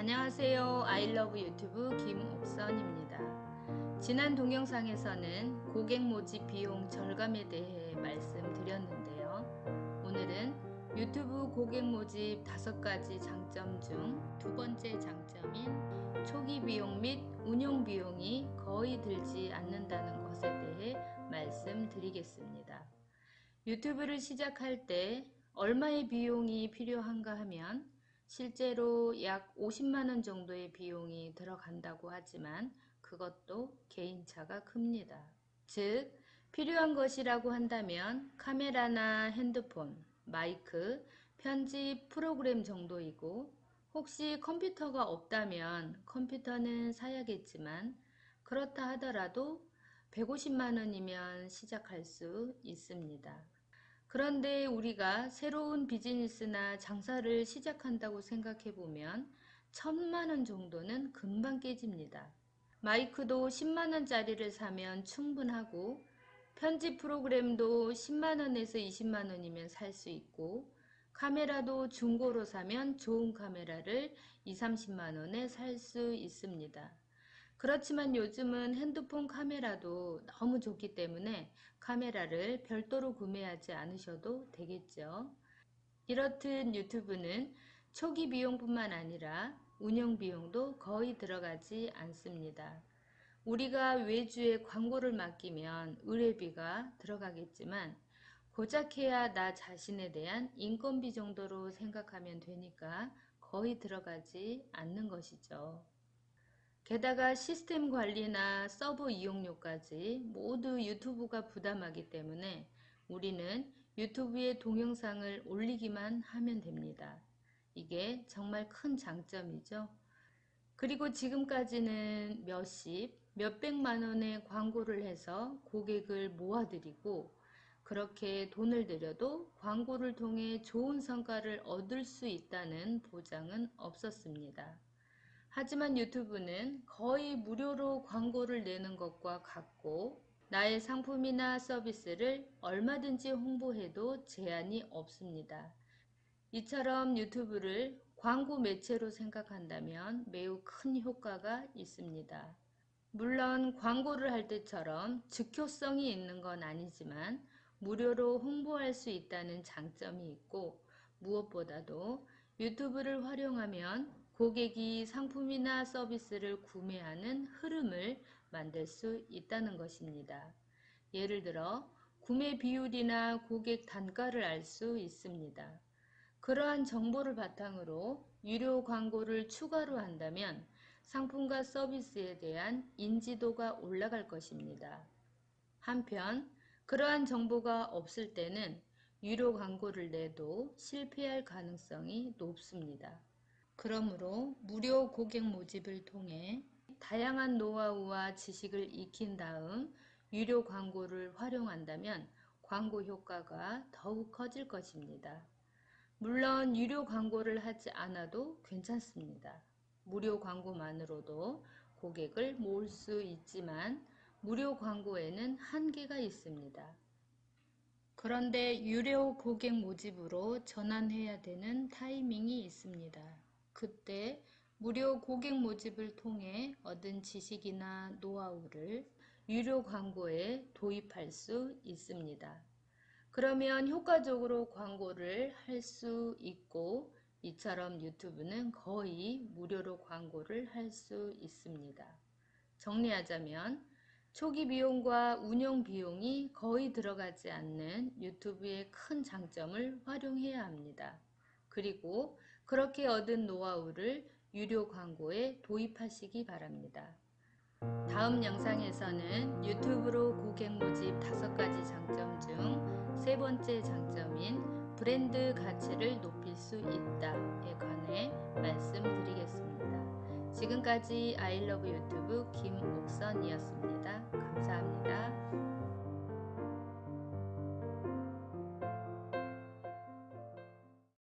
안녕하세요. 아이러브 유튜브 김옥선입니다. 지난 동영상에서는 고객 모집 비용 절감에 대해 말씀드렸는데요. 오늘은 유튜브 고객 모집 다섯 가지 장점 중 두 번째 장점인 초기 비용 및 운영 비용이 거의 들지 않는다는 것에 대해 말씀드리겠습니다. 유튜브를 시작할 때 얼마의 비용이 필요한가 하면 실제로 약 50만원 정도의 비용이 들어간다고 하지만 그것도 개인차가 큽니다. 즉, 필요한 것이라고 한다면 카메라나 핸드폰, 마이크, 편집 프로그램 정도이고 혹시 컴퓨터가 없다면 컴퓨터는 사야겠지만 그렇다 하더라도 150만원이면 시작할 수 있습니다. 그런데 우리가 새로운 비즈니스나 장사를 시작한다고 생각해 보면 천만원 정도는 금방 깨집니다. 마이크도 10만원짜리를 사면 충분하고 편집 프로그램도 10만원에서 20만원이면 살 수 있고 카메라도 중고로 사면 좋은 카메라를 2, 30만원에 살 수 있습니다. 그렇지만 요즘은 핸드폰 카메라도 너무 좋기 때문에 카메라를 별도로 구매하지 않으셔도 되겠죠. 이렇듯 유튜브는 초기 비용뿐만 아니라 운영 비용도 거의 들어가지 않습니다. 우리가 외주에 광고를 맡기면 의뢰비가 들어가겠지만 고작 해야 나 자신에 대한 인건비 정도로 생각하면 되니까 거의 들어가지 않는 것이죠. 게다가 시스템 관리나 서버 이용료까지 모두 유튜브가 부담하기 때문에 우리는 유튜브에 동영상을 올리기만 하면 됩니다. 이게 정말 큰 장점이죠. 그리고 지금까지는 몇십, 몇백만 원의 광고를 해서 고객을 모아드리고 그렇게 돈을 들여도 광고를 통해 좋은 성과를 얻을 수 있다는 보장은 없었습니다. 하지만 유튜브는 거의 무료로 광고를 내는 것과 같고 나의 상품이나 서비스를 얼마든지 홍보해도 제한이 없습니다. 이처럼 유튜브를 광고 매체로 생각한다면 매우 큰 효과가 있습니다. 물론 광고를 할 때처럼 즉효성이 있는 건 아니지만 무료로 홍보할 수 있다는 장점이 있고 무엇보다도 유튜브를 활용하면 고객이 상품이나 서비스를 구매하는 흐름을 만들 수 있다는 것입니다. 예를 들어 구매 비율이나 고객 단가를 알 수 있습니다. 그러한 정보를 바탕으로 유료 광고를 추가로 한다면 상품과 서비스에 대한 인지도가 올라갈 것입니다. 한편 그러한 정보가 없을 때는 유료 광고를 내도 실패할 가능성이 높습니다. 그러므로 무료 고객 모집을 통해 다양한 노하우와 지식을 익힌 다음 유료 광고를 활용한다면 광고 효과가 더욱 커질 것입니다. 물론 유료 광고를 하지 않아도 괜찮습니다. 무료 광고만으로도 고객을 모을 수 있지만 무료 광고에는 한계가 있습니다. 그런데 유료 고객 모집으로 전환해야 되는 타이밍이 있습니다. 그때 무료 고객 모집을 통해 얻은 지식이나 노하우를 유료 광고에 도입할 수 있습니다. 그러면 효과적으로 광고를 할 수 있고 이처럼 유튜브는 거의 무료로 광고를 할 수 있습니다. 정리하자면 초기 비용과 운영 비용이 거의 들어가지 않는 유튜브의 큰 장점을 활용해야 합니다. 그리고 그렇게 얻은 노하우를 유료 광고에 도입하시기 바랍니다. 다음 영상에서는 유튜브로 고객 모집 다섯 가지 장점 중 세 번째 장점인 브랜드 가치를 높일 수 있다에 관해 말씀드리겠습니다. 지금까지 아이러브 유튜브